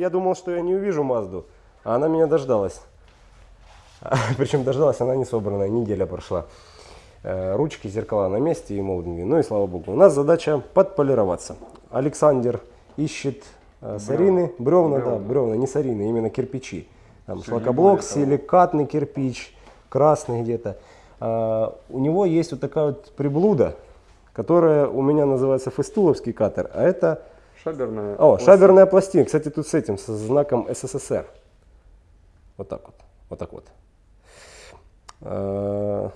я думал, что я не увижу Мазду, а она меня дождалась. Причем дождалась она не собранная, неделя прошла. Э, ручки, зеркала на месте и молдинги. Ну и слава богу. У нас задача подполироваться. Александр ищет э, сарины, бревна, да, бревна, не сарины, именно кирпичи. Там шлакоблок, силикатный кирпич, красный где-то. А, у него есть вот такая вот приблуда, которая у меня называется фестуловский катер, а это Шаберная. о, пластина. шаберная пластина. Кстати, тут с этим, со знаком СССР. Вот так вот. Вот так вот. А,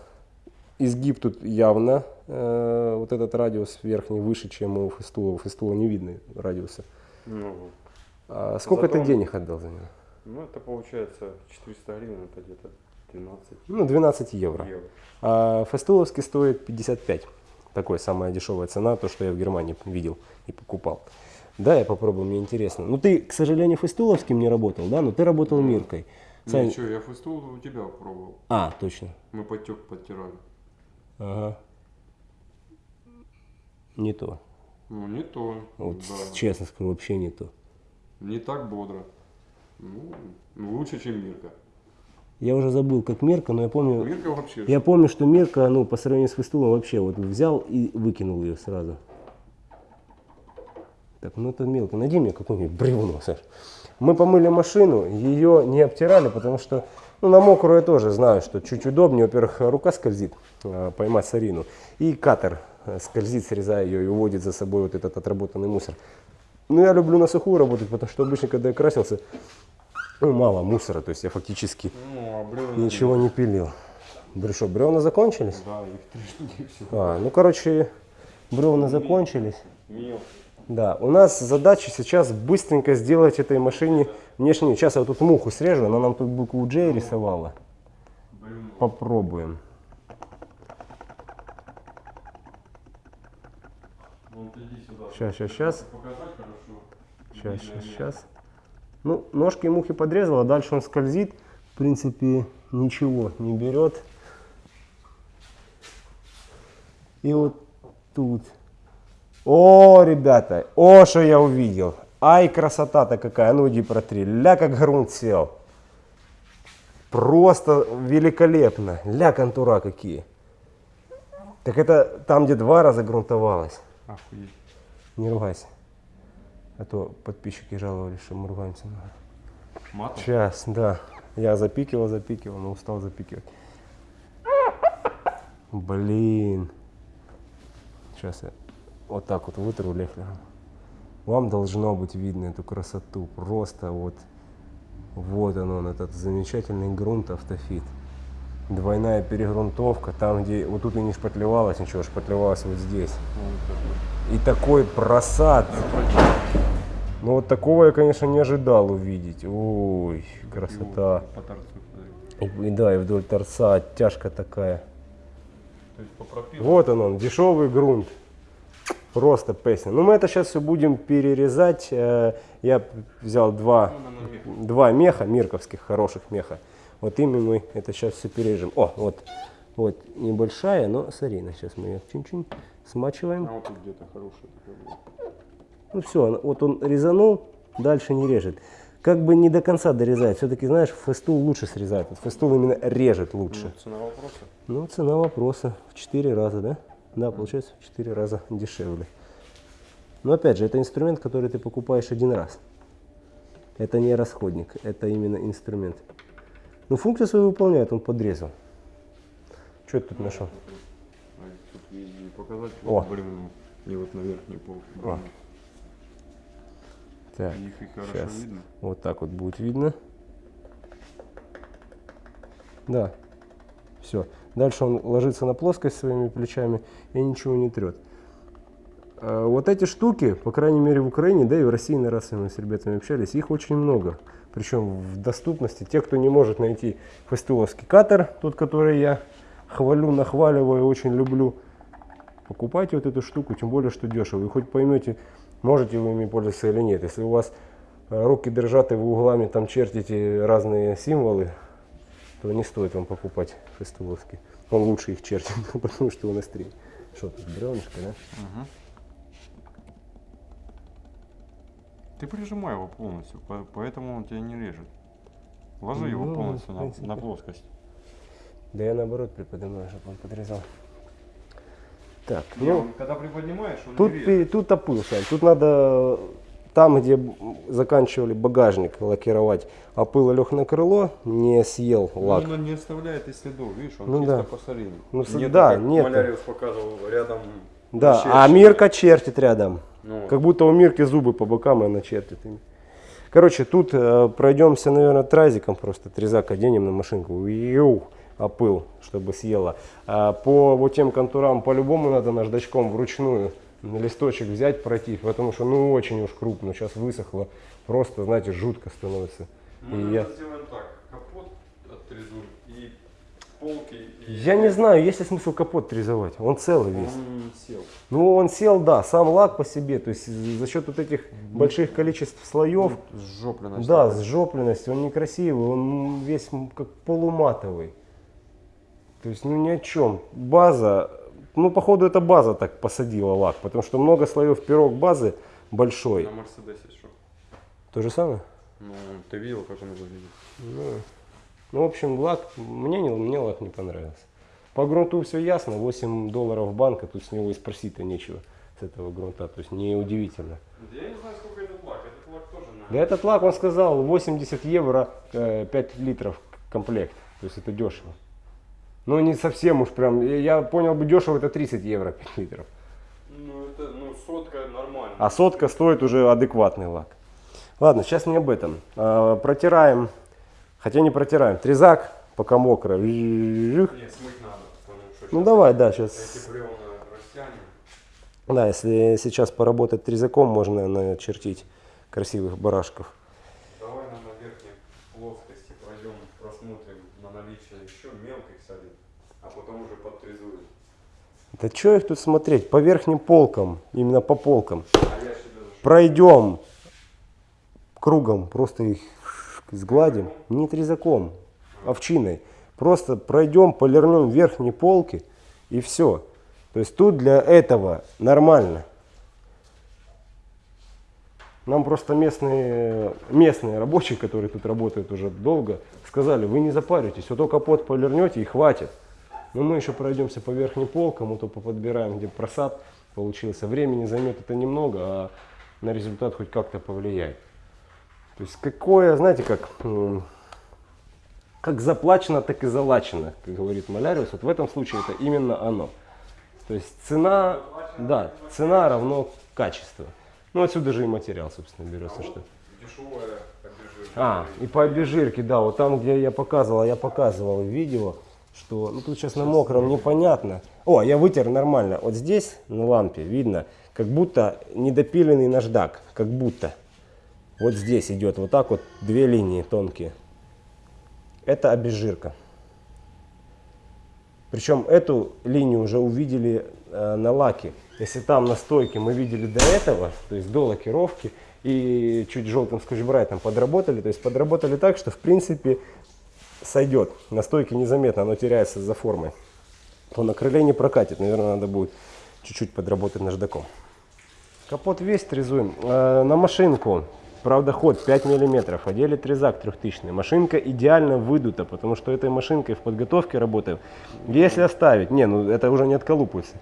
Изгиб тут явно, э, вот этот радиус верхний выше, чем у Фестула. У Фестула не видно радиуса. Ну. А сколько Зато- ты денег отдал за него? ну, это получается 400 гривен, это где-то 12 Ну, 12 евро. евро. А фестуловский стоит 55. Такой самая дешевая цена, то, что я в Германии видел и покупал. Да, я попробую, мне интересно. Ну, ты, к сожалению, фестуловским не работал, да? Но ты работал Миркой. Сань- Ничего, я фестул у тебя пробовал. А, точно. Мы потек подтирали. Ага. Не то. Ну, не то. Вот да. честно скажу, вообще не то. Не так бодро. Ну, ну, лучше, чем Мирка. Я уже забыл, как Мерка, но я помню, Мирка вообще. я помню, что Мерка, ну, по сравнению с Фестулом вообще вот взял и выкинул ее сразу. Так, ну это мелко. Найди мне какое-нибудь бревно, Саш. Мы помыли машину, ее не обтирали, потому что, ну, на мокрую я тоже знаю, что чуть удобнее. Во-первых, рука скользит, а, поймать сарину. И катер э, скользит, срезая ее и уводит за собой вот этот отработанный мусор. Ну, я люблю на сухую работать, потому что обычно, когда я красился, ну, мало мусора, то есть я фактически Ну, а бревна- ничего не пилил. Брюшо, бревна закончились? Да, их три штуки всего. А, ну, короче, бревна закончились. Да, у нас задача сейчас быстренько сделать этой машине внешний. Сейчас я тут муху срежу, она нам тут букву J рисовала. Попробуем. Сейчас, сейчас, сейчас. Сейчас, сейчас, сейчас. Ну, ножки мухи подрезала, дальше он скользит. В принципе, ничего не берет. И вот тут. О, ребята, о, что я увидел. Ай, красота-то какая. Ну, иди протри. Ля, как грунт сел. Просто великолепно. Ля, контура какие. Так это там, где два раза грунтовалось. Охуеть. Не ругайся. А то подписчики жаловались, что мы ругаемся. Матом? Сейчас, да. Я запикивал, запикивал, но устал запикивать. Блин. Сейчас я вот так вот вытру лефлером. Вам должно быть видно эту красоту. Просто вот, вот он, он этот замечательный грунт автофит. Двойная перегрунтовка, там где, вот тут и не шпатлевалось ничего, шпатлевалось вот здесь. И такой просад. Ну вот такого я, конечно, не ожидал увидеть. Ой, красота. Торцу смотри. И, и да, и вдоль торца оттяжка такая. То есть по пропилу. Вот он, он, дешевый грунт. Просто песня. Ну мы это сейчас все будем перерезать. Э, Я взял два, Ну, два меха, мирковских хороших меха. Вот ими мы это сейчас все перережем. О, вот, вот небольшая, но сарина. Сейчас мы ее чуть-чуть смачиваем. А вот тут где-то хорошая. Ну все, вот он резанул, дальше не режет. Как бы не до конца дорезает. Все-таки, знаешь, фестул лучше срезает. Вот фестул именно режет лучше. Ну, цена вопроса. Ну, цена вопроса в 4 раза, да? Да, получается в 4 раза дешевле. Но опять же, это инструмент, который ты покупаешь один раз. Это не расходник, это именно инструмент. Ну, функцию свою выполняет, он подрезал. Что ты тут нашел? А тут везде показать. О. Вот, блин, и вот на верхней полке. О. Так, Их и хорошо сейчас. видно. Вот так вот будет видно. Да. Все. Дальше он ложится на плоскость своими плечами и ничего не трет. А Вот эти штуки, по крайней мере в Украине, да и в России на раз мы с ребятами общались, их очень много. Причем в доступности. Те, кто не может найти фестуловский катер, тот, который я хвалю, нахваливаю, очень люблю, покупайте вот эту штуку, тем более, что дешево. И хоть поймете, можете вы ими пользоваться или нет. Если у вас руки дрожат и вы углами там чертите разные символы, то не стоит вам покупать фестуловский. Он лучше их чертит, потому что он острее. Что тут, бревнышко, да? Ты прижимай его полностью, по- поэтому он тебя не режет. Ложи его Ну, полностью в на, на плоскость. Да я наоборот приподнимаю, чтобы он подрезал. Так, Не, ну, он когда приподнимаешь, он тут, не режет. тут опыл, Сань. Тут надо там, где заканчивали багажник лакировать, опыл лег на крыло, не съел Ну, лак. Он не оставляет и следов, видишь, он Ну чисто да. по солине. Ну, Нет, да, как нету. Маляриус показывал рядом. Да, щель- а Мирка чертит рядом. Ну, Как будто у Мирки зубы по бокам, и она чертит ими. Короче, тут э, пройдемся, наверное, тразиком просто. Трезак оденем на машинку. Йоу, опыл, чтобы съела. А по вот тем контурам по-любому надо наждачком вручную листочек взять, пройти, потому что ну очень уж крупно. Сейчас высохло. Просто, знаете, жутко становится. мы И я, сделаем так, капот отрезуем и полки. И я не знаю, есть ли смысл капот трезовать. Он целый весь. Он сел. Ну, он сел, да, сам лак по себе. То есть за счет вот этих больших количеств слоев, Сжопленность. Да, с жопленностью, он некрасивый, он весь как полуматовый. То есть, ну ни о чем. База, ну походу это база так посадила лак, потому что много слоев пирог базы большой. На Мерседесе что? То же самое? Ну, ты видел, как он выглядит? Ну, ну, в общем, лак, мне, не, мне лак не понравился. По грунту все ясно, 8 долларов банка, тут с него и спросить-то нечего, с этого грунта, то есть неудивительно. Я не знаю, сколько этот лак. Этот лак тоже на... Да этот лак, он сказал, 80 евро, э, 5 литров комплект. То есть это дешево. Ну не совсем уж прям, я- понял бы дешево, это 30 евро 5 литров. Ну, это, ну, сотка нормально. А сотка стоит уже адекватный лак. Ладно, сейчас не об этом. А, протираем, хотя не протираем, трезак, пока мокро. Нет, смыть надо, потому Ну давай, да, сейчас. Да, если сейчас поработать трезаком, можно начертить красивых барашков. Давай на, на верхней плоскости пройдем, просмотрим на наличие еще мелких солей, а потом уже подтрезуем. Да что их тут смотреть? По верхним полкам, именно по полкам. А пройдем кругом, просто их сгладим, не трезаком, овчиной. Просто пройдем, полирнем верхние полки и все. То есть тут для этого нормально. Нам просто местные, местные рабочие, которые тут работают уже долго, сказали, вы не запаритесь, вот только капот полирнете и хватит. Но мы еще пройдемся по верхним полкам, вот то подбираем, где просад получился. Времени займет это немного, а на результат хоть как-то повлияет. То есть какое, знаете, как, как заплачено, так и залачено, как говорит Маляриус. Вот в этом случае это именно оно. То есть цена, да, цена равно качество. Ну отсюда же и материал, собственно, берется, что. Дешевая обезжирка. А, и по обезжирке, да, вот там, где я показывал, я показывал в видео, что, ну тут сейчас на мокром непонятно. О, я вытер нормально. Вот здесь на лампе видно, как будто недопиленный наждак, как будто. Вот здесь идет вот так вот две линии тонкие. Это обезжирка. Причем эту линию уже увидели э, на лаке. Если там на стойке мы видели до этого, то есть до лакировки, и чуть желтым скотч-брайтом подработали, то есть подработали так, что в принципе сойдет. На стойке незаметно, оно теряется за формой. То на крыле не прокатит, наверное, надо будет чуть-чуть подработать наждаком. Капот весь трезуем. Э, на машинку, правда, ход 5 миллиметров, одели трезак 3000. Машинка идеально выдута, потому что этой машинкой в подготовке работаю. Если оставить, не, ну это уже не отколупывается.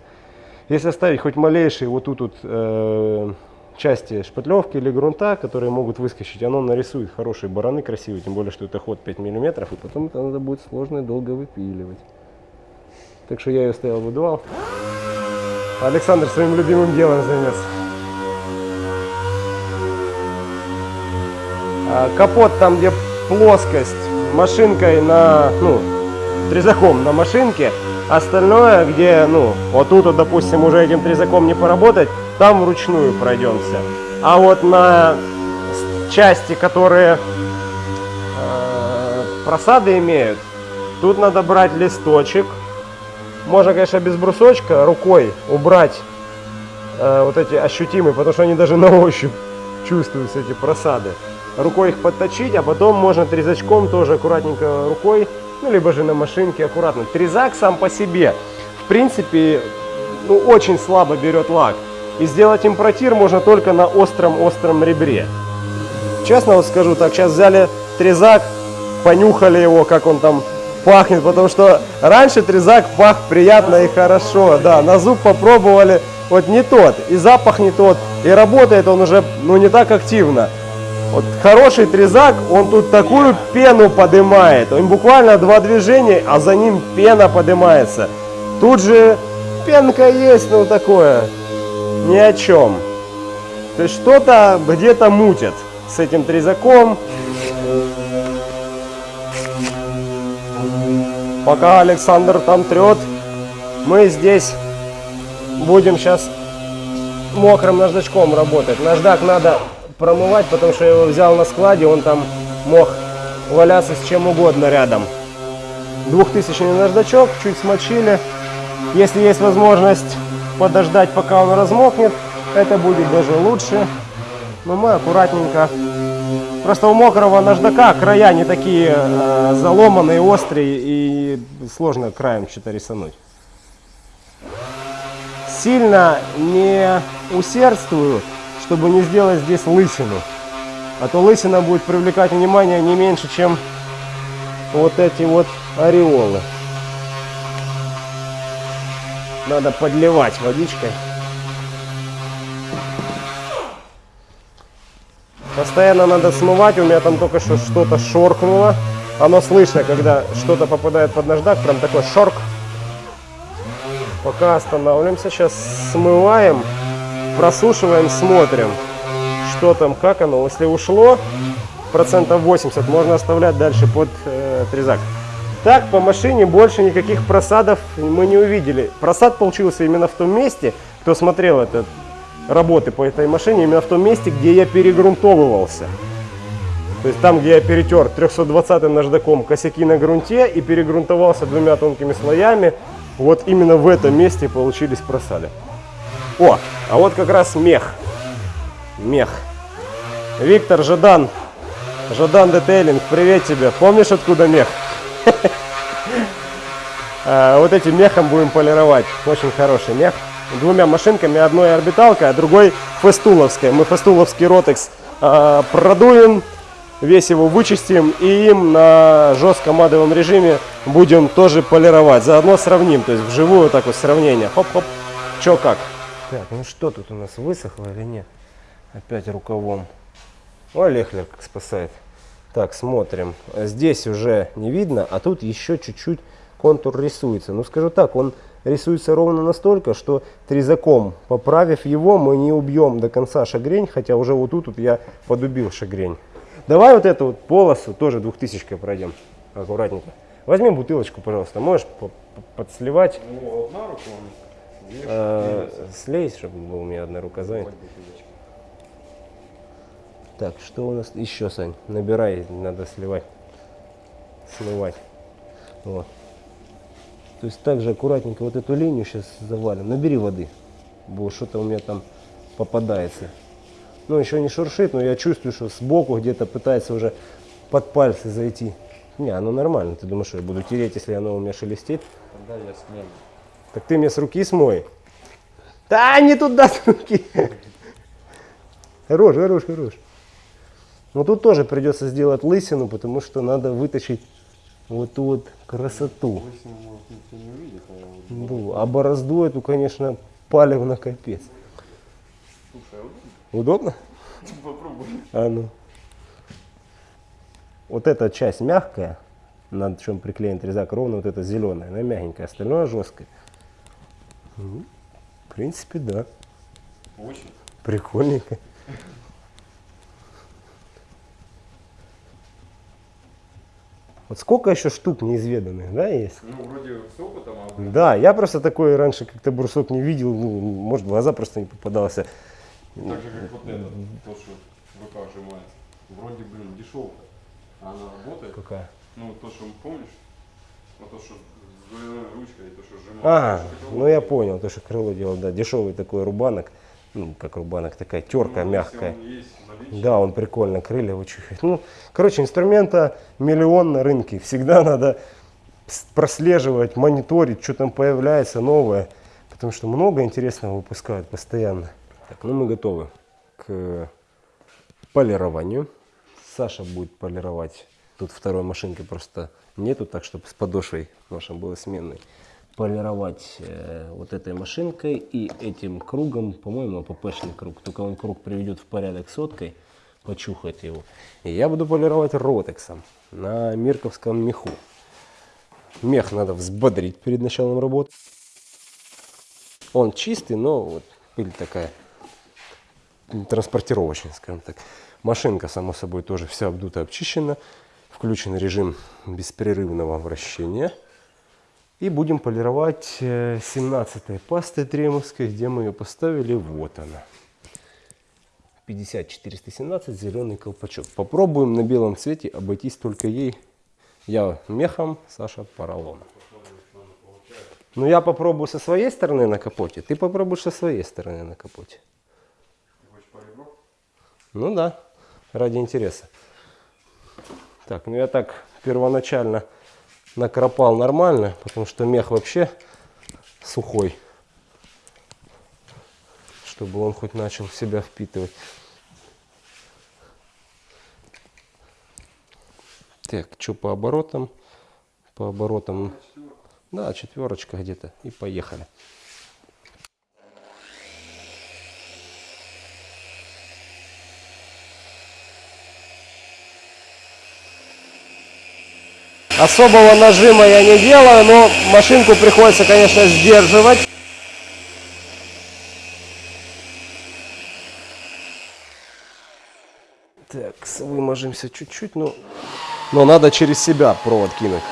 Если оставить хоть малейшие вот тут вот э, части шпатлевки или грунта, которые могут выскочить, оно нарисует хорошие бараны красивые, тем более, что это ход 5 миллиметров, и потом это надо будет сложно и долго выпиливать. Так что я ее стоял, выдувал. Александр своим любимым делом займется. А, Капот там, где плоскость, машинкой на, ну, трезаком на машинке. Остальное, где, ну, вот тут, вот, допустим, уже этим трезаком не поработать, там вручную пройдемся. А вот на части, которые э, просады имеют, тут надо брать листочек. Можно, конечно, без брусочка рукой убрать э, вот эти ощутимые, потому что они даже на ощупь чувствуются, эти просады. Рукой их подточить, а потом можно трезачком тоже аккуратненько рукой, ну, либо же на машинке аккуратно. Трезак сам по себе, в принципе, ну, очень слабо берет лак. И сделать импротир можно только на остром-остром ребре. честно вот скажу так, сейчас взяли трезак, понюхали его, как он там пахнет, потому что раньше трезак пах приятно и хорошо, да, на зуб попробовали, вот не тот, и запах не тот, и работает он уже, ну, не так активно. Вот хороший трезак, он тут такую пену поднимает, он буквально два движения, а за ним пена поднимается. Тут же пенка есть, ну, такое, ни о чем. То есть что-то где-то мутит с этим трезаком. Пока Александр там трет, мы здесь будем сейчас мокрым наждачком работать. Наждак надо промывать, потому что я его взял на складе, он там мог валяться с чем угодно рядом. Двухтысячный наждачок, чуть смочили. Если есть возможность подождать, пока он размокнет, это будет даже лучше. Но мы аккуратненько. Просто у мокрого наждака края не такие э, заломанные, острые и сложно краем что-то рисануть. Сильно не усердствую, чтобы не сделать здесь лысину. А то лысина будет привлекать внимание не меньше, чем вот эти вот ореолы. Надо подливать водичкой. Постоянно надо смывать, у меня там только что что-то шоркнуло. Оно слышно, когда что-то попадает под наждак, прям такой шорк. Пока останавливаемся, сейчас смываем, просушиваем, смотрим, что там, как оно. Если ушло, процентов 80 можно оставлять дальше под э, трезак. Так, по машине больше никаких просадов мы не увидели. Просад получился именно в том месте, кто смотрел этот работы по этой машине именно в том месте, где я перегрунтовывался. То есть там, где я перетер 320 наждаком косяки на грунте и перегрунтовался двумя тонкими слоями, вот именно в этом месте получились просали. О, а вот как раз мех. Мех. Виктор Жадан. Жадан Детейлинг, привет тебе. Помнишь, откуда мех? А, вот этим мехом будем полировать. Очень хороший мех двумя машинками, одной орбиталка, а другой фестуловская. Мы фестуловский ротекс э, продуем, весь его вычистим и им на жестком адовом режиме будем тоже полировать. Заодно сравним, то есть вживую так вот сравнение. Хоп-хоп, чё как. Так, ну что тут у нас высохло или нет? Опять рукавом. О, Лехлер как спасает. Так, смотрим. Здесь уже не видно, а тут еще чуть-чуть контур рисуется. Ну, скажу так, он рисуется ровно настолько, что трезаком, поправив его, мы не убьем до конца шагрень, хотя уже вот тут вот я подубил шагрень. Давай вот эту вот полосу тоже двухтысячкой пройдем, аккуратненько. Возьми бутылочку, пожалуйста, можешь подсливать. Ну, одна рука двигается. слезь, чтобы у меня одна рука занята. Так, что у нас еще, Сань? Набирай, надо сливать, смывать. Вот. То есть также аккуратненько вот эту линию сейчас завалим. Набери воды, бо что-то у меня там попадается. Ну, еще не шуршит, но я чувствую, что сбоку где-то пытается уже под пальцы зайти. Не, оно нормально. Ты думаешь, что я буду тереть, если оно у меня шелестит? Тогда я смою. Так ты мне с руки смой. Да, не туда с руки. Хорош, хорош, хорош. Но тут тоже придется сделать лысину, потому что надо вытащить вот ту вот красоту. Лысину, может, увидит, а вот а борозду эту, конечно, палев на капец. Слушай, а удобно? Удобно? Попробуй. А ну. Вот эта часть мягкая, над чем приклеен трезак, ровно вот эта зеленая, она мягенькая, остальное жесткое. Ну, в принципе, да. Очень. Прикольненько. Вот сколько еще штук неизведанных, да, есть? Ну, вроде с опытом, а Да, я просто такой раньше как-то брусок не видел, ну, может, в глаза просто не попадался. так же, как вот этот, то, что в руках сжимается. Вроде, блин, дешевка. А она работает. Какая? Ну, то, что помнишь? Вот то, что с двойной ручкой, и то, что сжимается. А, ну я понял, то, что крыло делал, да, дешевый такой рубанок, ну, как рубанок, такая терка Ну, мягкая. он есть Да, он прикольно, крылья вычухает. Ну, короче, инструмента миллион на рынке. Всегда надо прослеживать, мониторить, что там появляется новое. Потому что много интересного выпускают постоянно. Так, ну мы готовы к полированию. Саша будет полировать. Тут второй машинки просто нету, так чтобы с подошвой нашим было сменной. Полировать э, вот этой машинкой и этим кругом, по-моему, АППшный круг. Только он круг приведет в порядок соткой, почухает его. И я буду полировать ротексом на мирковском меху. Мех надо взбодрить перед началом работы. Он чистый, но вот пыль такая транспортировочная, скажем так. Машинка, само собой, тоже вся обдута, обчищена. Включен режим беспрерывного вращения. И будем полировать 17 пастой тремовской, где мы ее поставили. Вот она. 50-417, зеленый колпачок. Попробуем на белом цвете обойтись только ей. Я мехом, Саша поролоном. Ну я попробую со своей стороны на капоте, ты попробуешь со своей стороны на капоте. Ну да, ради интереса. Так, ну я так первоначально накропал нормально, потому что мех вообще сухой. Чтобы он хоть начал себя впитывать. Так, что по оборотам? По оборотам, да, четверочка где-то. И поехали. Особого нажима я не делаю, но машинку приходится, конечно, сдерживать. Так, выможемся чуть-чуть, но, но надо через себя провод кинуть.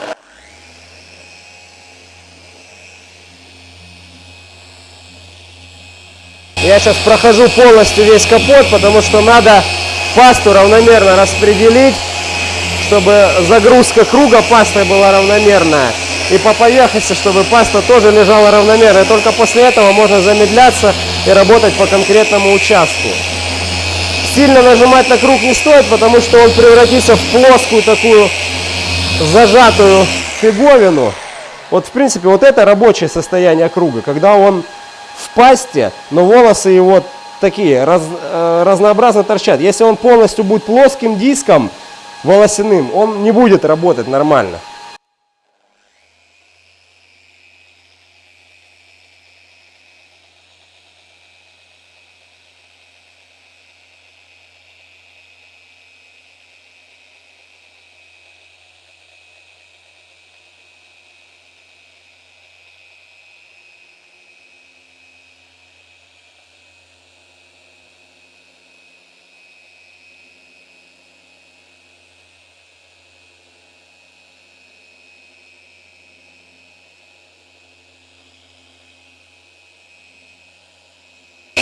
Я сейчас прохожу полностью весь капот, потому что надо пасту равномерно распределить чтобы загрузка круга пастой была равномерная. И по поверхности, чтобы паста тоже лежала равномерно. И только после этого можно замедляться и работать по конкретному участку. Сильно нажимать на круг не стоит, потому что он превратится в плоскую такую зажатую фиговину. Вот в принципе вот это рабочее состояние круга, когда он в пасте, но волосы его такие раз, э, разнообразно торчат. Если он полностью будет плоским диском, волосяным, он не будет работать нормально.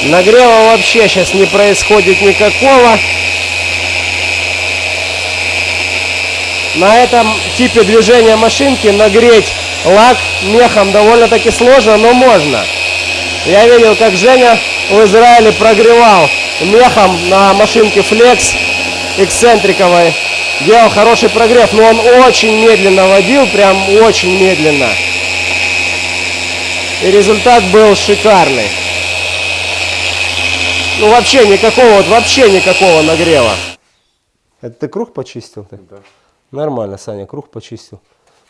Нагрева вообще сейчас не происходит никакого. На этом типе движения машинки нагреть лак мехом довольно-таки сложно, но можно. Я видел, как Женя в Израиле прогревал мехом на машинке Flex эксцентриковой. Делал хороший прогрев, но он очень медленно водил, прям очень медленно. И результат был шикарный. Ну вообще никакого, вот вообще никакого нагрева. Это ты круг почистил? Ты? Да. Нормально, Саня, круг почистил.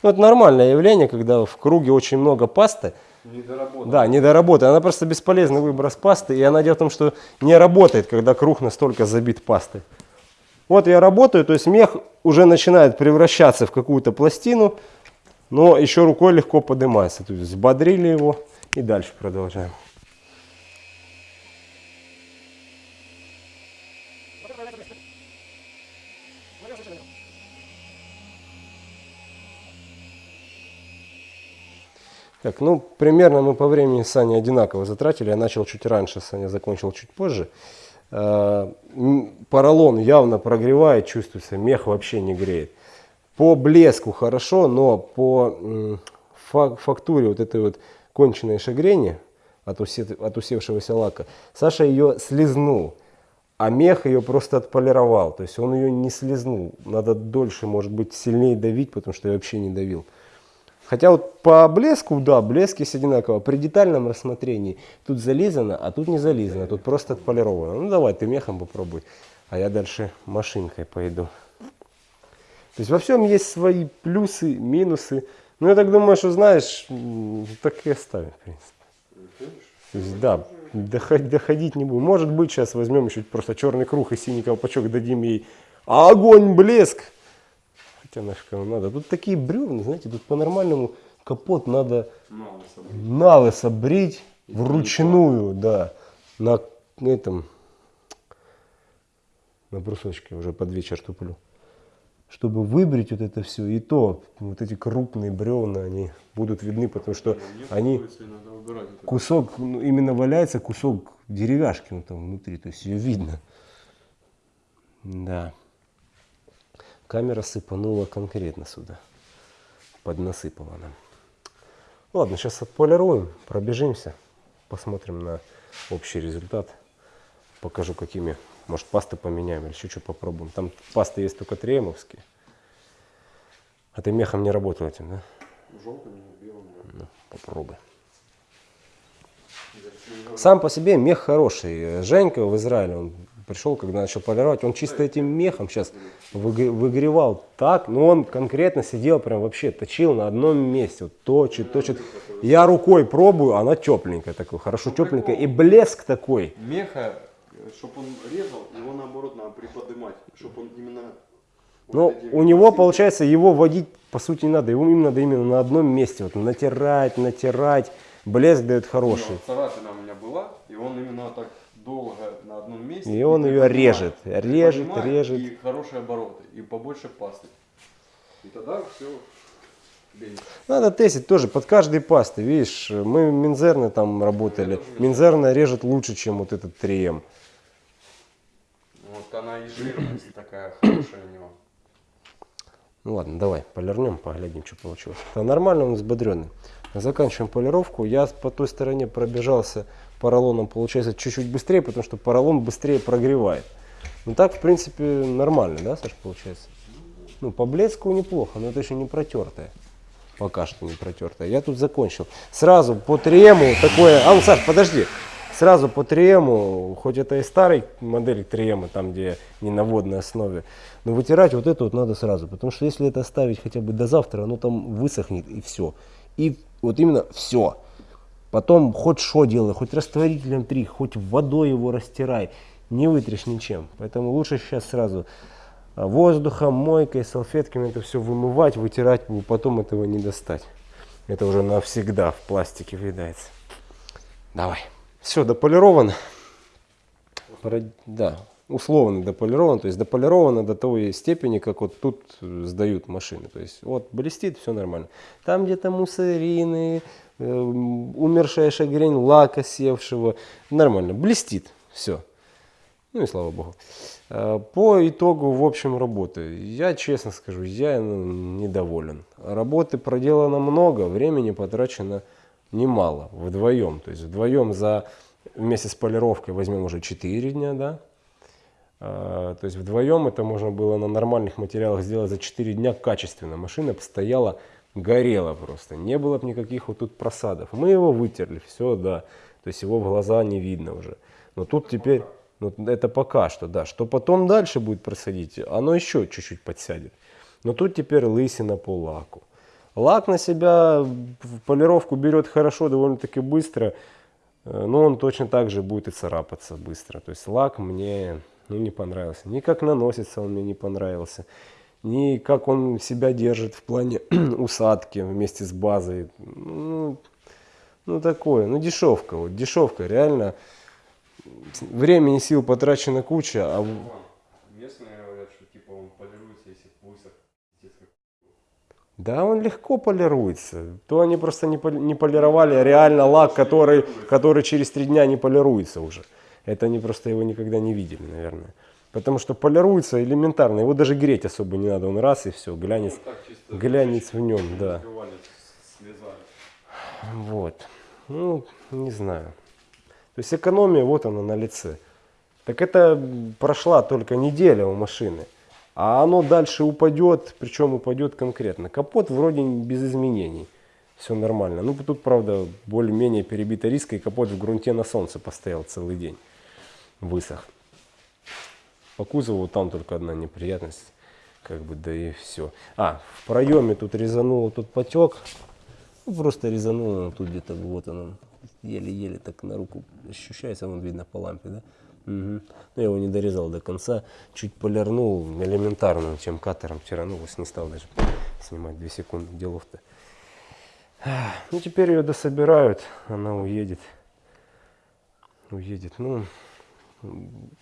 Ну, это нормальное явление, когда в круге очень много пасты. Недоработано. Да, недоработанная. Она просто бесполезный выброс пасты. И она дело в том, что не работает, когда круг настолько забит пастой. Вот я работаю, то есть мех уже начинает превращаться в какую-то пластину, но еще рукой легко поднимается. То есть взбодрили его и дальше продолжаем. Так, ну, примерно мы по времени с Саней одинаково затратили. Я начал чуть раньше, Саня закончил чуть позже. Э, поролон явно прогревает, чувствуется, мех вообще не греет. По блеску хорошо, но по фактуре вот этой вот конченной шагрени от, от усевшегося лака, Саша ее слезнул, а мех ее просто отполировал. То есть он ее не слезнул. Надо дольше, может быть, сильнее давить, потому что я вообще не давил. Хотя вот по блеску, да, блеск есть одинаково. При детальном рассмотрении тут зализано, а тут не зализано, тут просто отполировано. Ну давай, ты мехом попробуй. а я дальше машинкой пойду. То есть во всем есть свои плюсы, минусы. Ну, я так думаю, что знаешь, так и оставим, в принципе. То есть, да, доходить, не будем. Может быть, сейчас возьмем еще просто черный круг и синий колпачок дадим ей огонь, блеск. Хотя нафиг оно надо. Тут такие бревна, знаете, тут по-нормальному капот надо Мало собой. на лысо брить вручную, да, на этом, на брусочке уже под вечер туплю. Чтобы выбрить вот это все, и то вот эти крупные бревна, они будут видны, потому что они кусок, ну, именно валяется кусок деревяшки ну, там внутри, то есть ее видно. Да. Камера сыпанула конкретно сюда. Поднасыпала нам. Ладно, сейчас отполируем, пробежимся, посмотрим на общий результат. Покажу, какими. Может, пасты поменяем или еще что попробуем. Там пасты есть только триемовские. А ты мехом не работал этим, да? Желтым, белым. да. Ну, попробуй. Сам по себе мех хороший. Женька в Израиле, он пришел, когда начал полировать, он чисто этим мехом сейчас выгревал так, но он конкретно сидел прям вообще, точил на одном месте, вот точит, точит. Я рукой пробую, она тепленькая такой, хорошо тепленькая, и блеск такой. Меха, чтобы он резал, его наоборот надо приподнимать, чтобы он именно... Но Ну, у него, получается, его водить по сути не надо, его им надо именно на одном месте, вот натирать, натирать, блеск дает Ну, хороший. вот царапина у меня была, и он именно так долго на одном месте. И он приподнимает, режет, режет, режет. И хорошие обороты, и побольше пасты. И тогда все Надо тестить тоже под каждой пастой, видишь, мы Минзерны там работали, тоже видел. Минзерна режет лучше, чем вот этот 3М. Вот она и жирность такая хорошая у него. Ну ладно, давай полирнем, поглядим, что получилось. Да, нормально он взбодренный. Заканчиваем полировку. Я по той стороне пробежался поролоном, получается, чуть-чуть быстрее, потому что поролон быстрее прогревает. Ну так, в принципе, нормально, да, Саш, получается? Ну, по блеску неплохо, но это еще не протертое. Пока что не протертое. Я тут закончил. Сразу по трему такое... А, ну, Саш, подожди. Сразу по триему, хоть это и старый модель триема, там где не на водной основе, но вытирать вот это вот надо сразу, потому что если это оставить хотя бы до завтра, оно там высохнет и все. И вот именно все. Потом хоть что делай, хоть растворителем три, хоть водой его растирай, не вытрешь ничем. Поэтому лучше сейчас сразу а, воздухом, мойкой, салфетками это все вымывать, вытирать, потом этого не достать. Это уже навсегда в пластике въедается. Давай. Все, дополировано. Да, условно дополировано. То есть дополировано до той степени, как вот тут э, сдают машины. То есть вот блестит, все нормально. Там где-то муссарины, э, умершая шагрень лака севшего. Нормально, блестит, все. Ну и слава богу. Э, По итогу, в общем, работы. Я честно скажу, я ну, недоволен. Работы проделано много, времени потрачено немало, вдвоем. То есть вдвоем за вместе с полировкой возьмем уже 4 дня, да. А, То есть вдвоем это можно было на нормальных материалах сделать за 4 дня качественно. Машина постояла, горела просто. Не было бы никаких вот тут просадов. Мы его вытерли, все, да. То есть его в глаза не видно уже. Но тут теперь, ну, это пока что, да. Что потом дальше будет происходить, оно еще чуть-чуть подсядет. Но тут теперь лысина по лаку. Лак на себя в полировку берет хорошо, довольно-таки быстро, но он точно так же будет и царапаться быстро. То есть лак мне ну, не понравился. Ни как наносится он мне не понравился, ни как он себя держит в плане усадки вместе с базой. Ну, ну такое, ну дешевка, вот дешевка, реально. Времени, сил потрачено куча, а Местные говорят, что типа он полируется, если как Да, он легко полируется. То они просто не, поли- не полировали реально лак, который, который через три дня не полируется уже. Это они просто его никогда не видели, наверное. Потому что полируется элементарно. Его даже греть особо не надо. Он раз и все, глянец, Ну, так глянец в нем, да. Вот. Ну, не знаю. То есть экономия, вот она на лице. Так это прошла только неделя у машины. А оно дальше упадет, причем упадет конкретно. Капот вроде без изменений. Все нормально. Ну, тут, правда, более-менее перебита риска, и капот в грунте на солнце постоял целый день. Высох. По кузову там только одна неприятность, как бы, да и все. А, в проеме тут резанул, тут потек. Ну, просто резанул, он тут где-то, вот он, еле-еле так на руку ощущается, вон видно по лампе, да? Мгм. Но я его не дорезал до конца, чуть полирнул элементарно, чем катером вчера, ну, не стал даже снимать 2 секунды, делов-то. Ну, теперь ее дособирают, она уедет. Уедет, ну,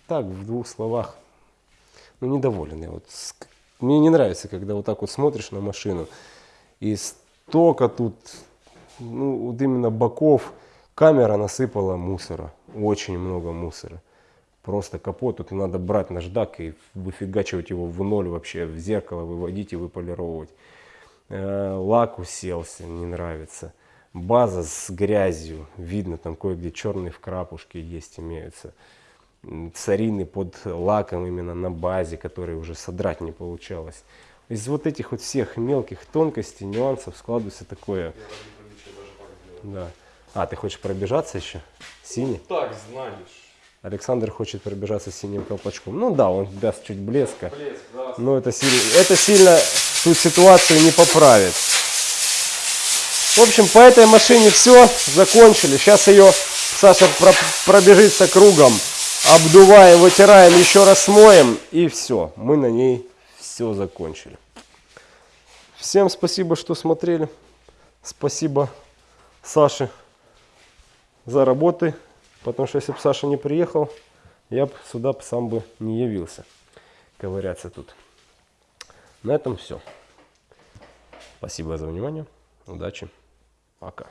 так, в двух словах, ну, недоволен я. Вот мне не нравится, когда вот так вот смотришь на машину, и столько тут, ну, вот именно боков, камера насыпала мусора, очень много мусора. Просто капот, тут надо брать наждак и выфигачивать его в ноль вообще, в зеркало выводить и выполировать. Э, Лак уселся, не нравится. База с грязью, видно там кое-где черные вкрапушки есть, имеются. Царины под лаком именно на базе, которые уже содрать не получалось. Из вот этих вот всех мелких тонкостей, нюансов складывается такое. Да. А, ты хочешь пробежаться еще? Синий? Так, знаешь. Александр хочет пробежаться синим колпачком. Ну да, он даст чуть блеска. Блеск, да. Но это сильно, это сильно ту ситуацию не поправит. В общем, по этой машине все, закончили. Сейчас ее Саша про- пробежится кругом, обдуваем, вытираем, еще раз смоем и все. Мы на ней все закончили. Всем спасибо, что смотрели. Спасибо Саше за работы. Потому что если бы Саша не приехал, я бы сюда сам бы не явился ковыряться тут. На этом все. Спасибо за внимание. Удачи. Пока.